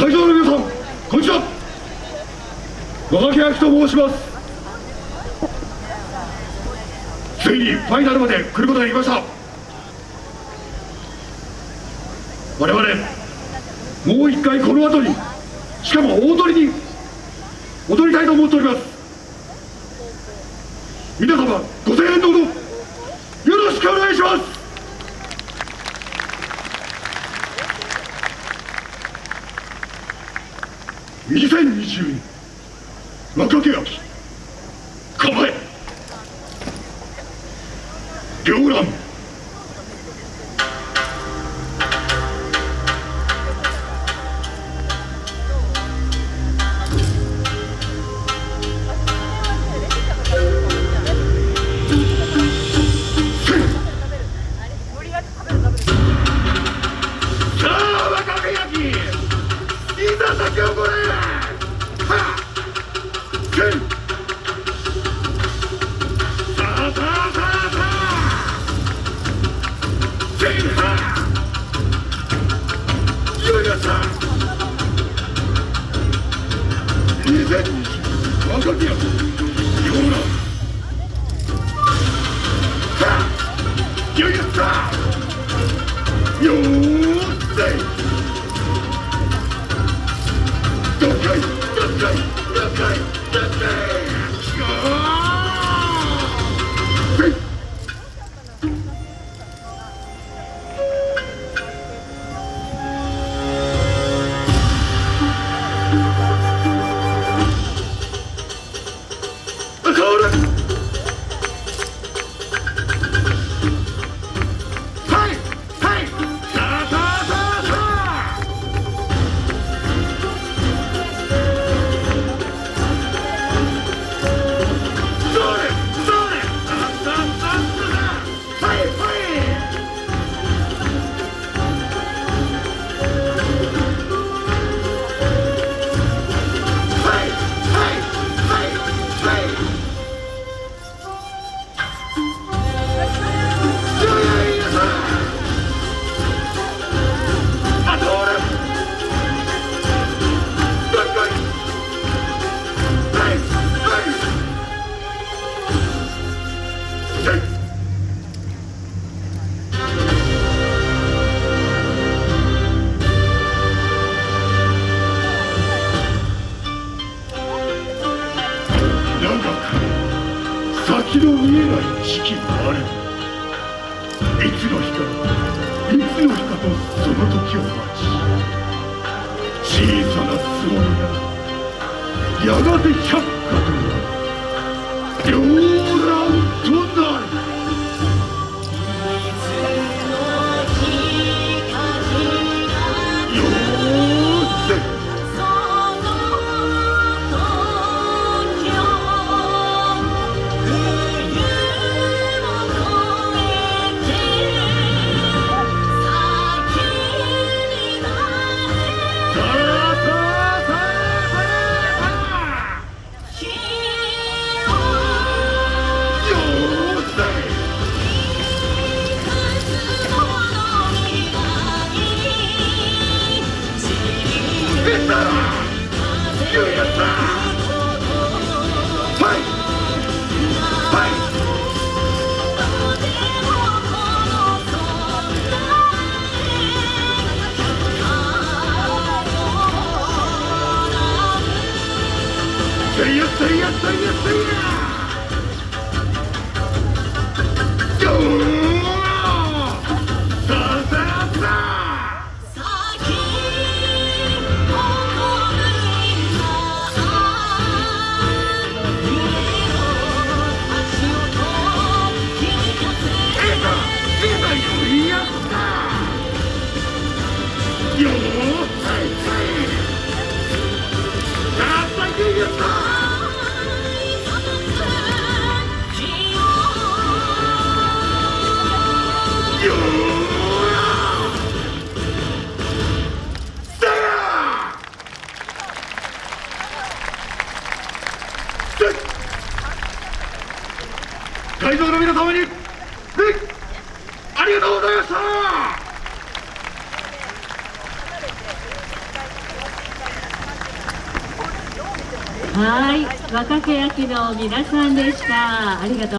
会場の皆さんこんにちは。和垣明と申します。ついにファイナルまで来ることができました。我々もう一回この後にしかも大鳥に踊りたいと思っております。皆様ご声援どうぞ。よろしくお願いします。2022若手秋。構え。両乱2020若手焼きよの見えない時期がある。いつの日かいつの日かとその時を待ち。小さなつぼみがやがて百花となる。出会場の皆様にありがとうございました。はい若手焼の皆さんでした。ありがとう。